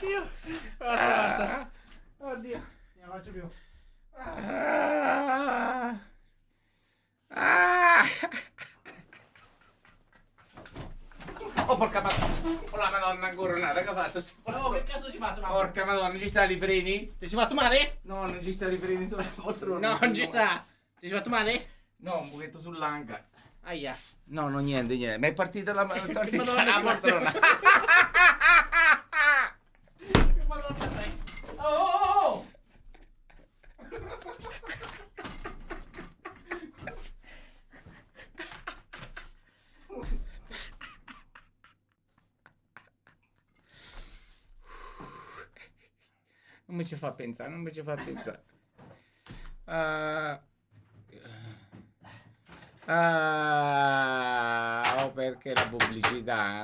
Oddio. Basta, basta. Oddio. Non la faccio più. Ah. Ah. Oh porca madonna, oh la madonna ancora nata che ha fatto? Oh, che cazzo si fa, mamma? Porca madonna, ci sta i freni? Ti si fatto male? No, non ci sta i freni sulla poltrona. No, non ci sta. Ti si fatto male? No, un pochetto sull'anca. Aia. No, no, niente, niente. Ma è partita la, partita la poltrona. Che madonna sei? Oh, oh, oh. Non mi ci fa pensare, non mi ci fa pensare. Ah, ah, oh, perché la pubblicità?